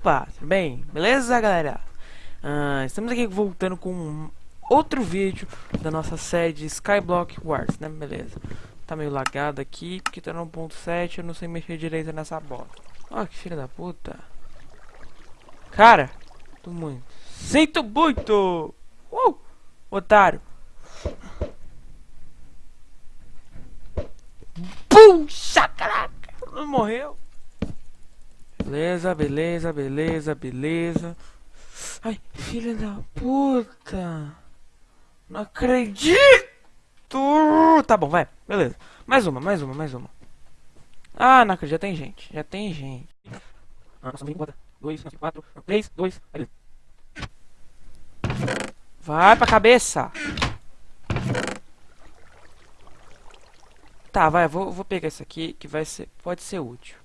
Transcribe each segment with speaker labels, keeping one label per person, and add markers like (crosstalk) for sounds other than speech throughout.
Speaker 1: Opa, tudo bem? Beleza, galera? Ah, estamos aqui voltando com outro vídeo da nossa série de Skyblock Wars, né? Beleza. Tá meio lagado aqui, porque tá no 1.7, eu não sei mexer direito nessa bola. Ó, que filha da puta. Cara, tô muito. Sinto muito! Uh! Otário. Puxa, caraca! Não morreu. Beleza, beleza, beleza, beleza. Ai, filha da puta. Não acredito. Tá bom, vai. Beleza. Mais uma, mais uma, mais uma. Ah, não acredito. Já tem gente. Já tem gente. Nossa. Dois, quatro, três, dois. Vai pra cabeça. Tá, vai, vou, vou pegar isso aqui que vai ser, pode ser útil.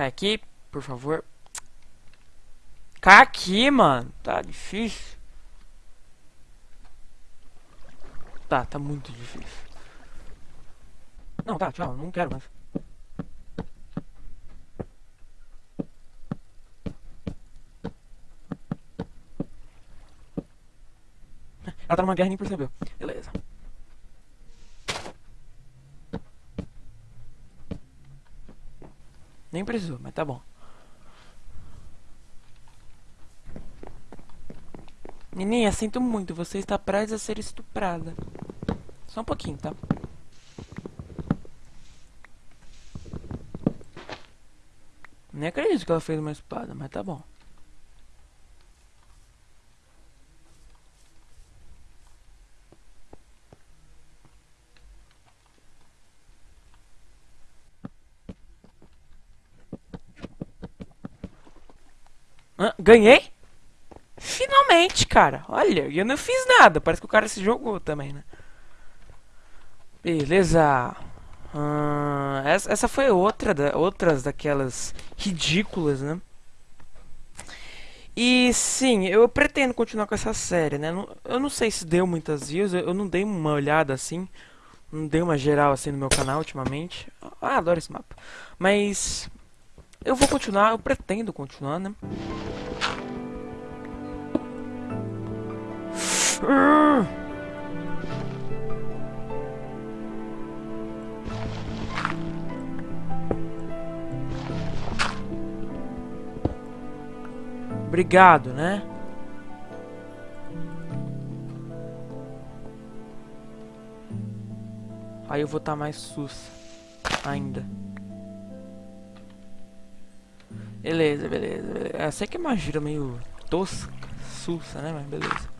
Speaker 1: Cai aqui, por favor. Cai aqui, mano. Tá difícil. Tá, tá muito difícil. Não, tá, tchau, não quero mais. (laughs) Ela tá numa guerra e nem percebeu. Beleza. Nem precisou, mas tá bom. Nininha, sinto muito, você está prestes a ser estuprada. Só um pouquinho, tá? Nem acredito que ela fez uma espada, mas tá bom. Ganhei? Finalmente, cara. Olha, eu não fiz nada. Parece que o cara se jogou também, né? Beleza. Essa, essa foi outra da, outras daquelas ridículas, né? E sim, eu pretendo continuar com essa série, né? Eu não sei se deu muitas views, eu não dei uma olhada assim, não dei uma geral assim no meu canal ultimamente. Ah, adoro esse mapa. Mas eu vou continuar, eu pretendo continuar, né? Obrigado, né? Aí eu vou estar tá mais sus ainda. Beleza, beleza, beleza. Eu sei que é uma gira meio tosca, sussa, né? Mas beleza.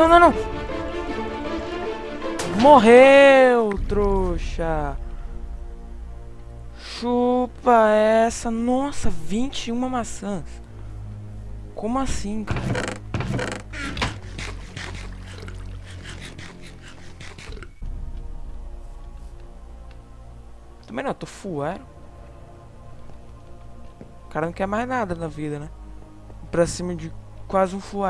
Speaker 1: Não, não, não. Morreu, trouxa. Chupa essa. Nossa, 21 maçãs. Como assim, cara? Também não, eu tô full O cara não quer mais nada na vida, né? Pra cima de quase um full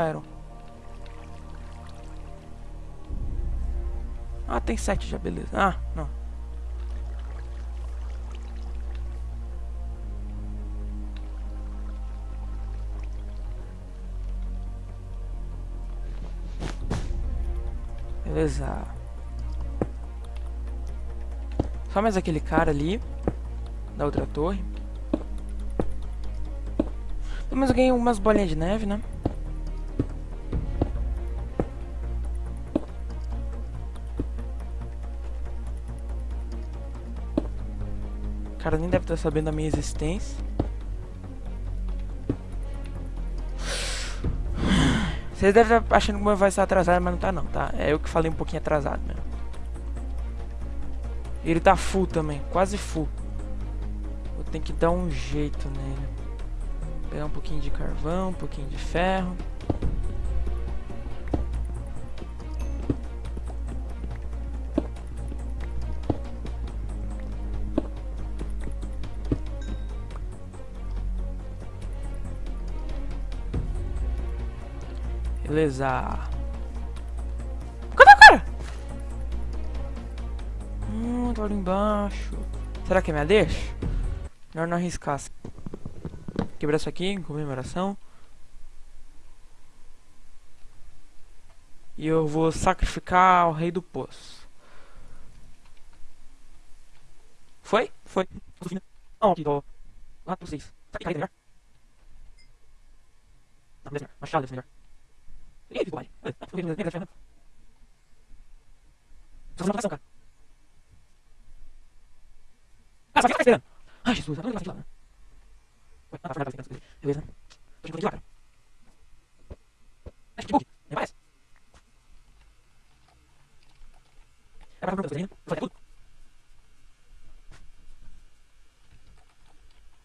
Speaker 1: Ah, tem sete já, beleza. Ah, não. Beleza. Só mais aquele cara ali. Da outra torre. Mas eu ganhei umas bolinhas de neve, né? Cara nem deve estar sabendo da minha existência. Vocês devem estar achando que o meu vai estar atrasado, mas não tá não, tá? É eu que falei um pouquinho atrasado mesmo. Ele tá full também, quase full. Vou ter que dar um jeito nele. Pegar um pouquinho de carvão, um pouquinho de ferro. Beleza. Cadê o cara? Hum, tô ali embaixo. Será que é minha deixa? Melhor não arriscar. Quebrar isso aqui em comemoração. E eu vou sacrificar o rei do poço. Foi? Foi. Não, aqui, tô. Lá pra vocês. Melhor. Machado deve melhor. Nem gasta Só uma cara. Cara, só que tá esperando? Ai, Jesus, agora ele vai lá. Ué, ah, tá fernando, tá fernando. Beleza. Tô chegando lá, cara. Acho que bug. Nem parece. É pra perguntar, né? Vou fazer tudo.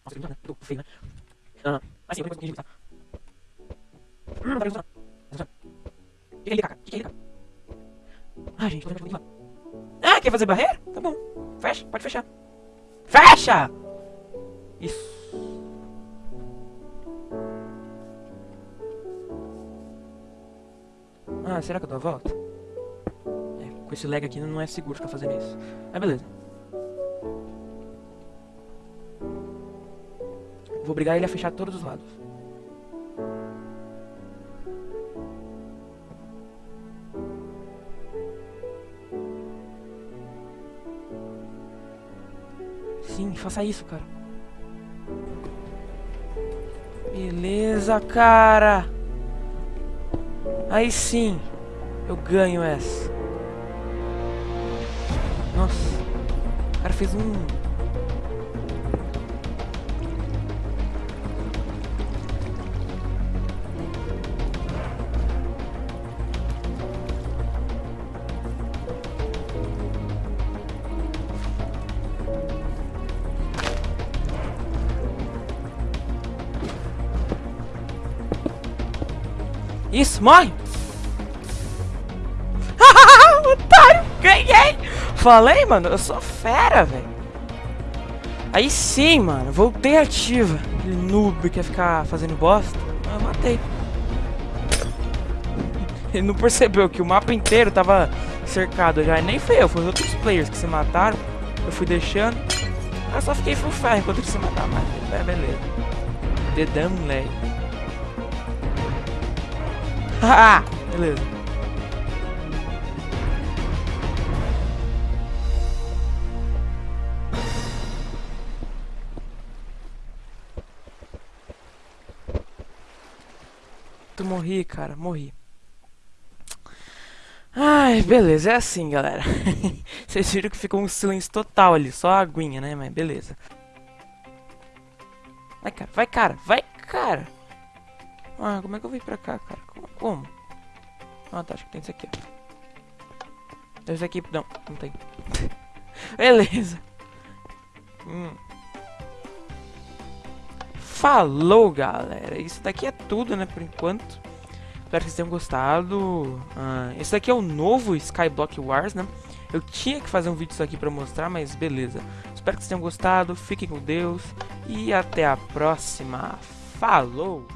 Speaker 1: Nossa, que né? Tô feio, né? Ah, mas sim, eu tenho que tá? Hum, tá funcionando. que Ah, gente, que Ah, quer fazer barreira? Tá bom. Fecha, pode fechar. Fecha! Isso. Ah, será que eu dou a volta? É, com esse lag aqui não é seguro ficar fazendo isso. Mas beleza. Vou obrigar ele a fechar todos os lados. Faça isso, cara. Beleza, cara. Aí sim, eu ganho essa. Nossa, o cara fez um Isso, morre! (laughs) Otário! Ganhei! Falei, mano, eu sou fera, velho. Aí sim, mano, voltei ativa. Aquele noob quer ficar fazendo bosta. Eu matei. Ele não percebeu que o mapa inteiro tava cercado já. E nem foi eu, foi os outros players que se mataram. Eu fui deixando. Eu só fiquei full fire enquanto eles se mataram. Mas é, beleza. Dedão, moleque. Ah, beleza. Tu morri, cara, morri. Ai, beleza, é assim, galera. (laughs) Vocês viram que ficou um silêncio total ali, só a aguinha, né? Mas beleza. Vai, cara, vai, cara, vai, cara. Ah, como é que eu vim pra cá, cara? Como? Ah, tá, acho que tem isso aqui. Esse aqui, não, não tem. (laughs) Beleza. Hum. Falou, galera. Isso daqui é tudo, né, por enquanto. Espero que vocês tenham gostado. Ah, esse daqui é o novo Skyblock Wars, né? Eu tinha que fazer um vídeo disso aqui pra mostrar, mas beleza. Espero que vocês tenham gostado. Fiquem com Deus. E até a próxima. Falou!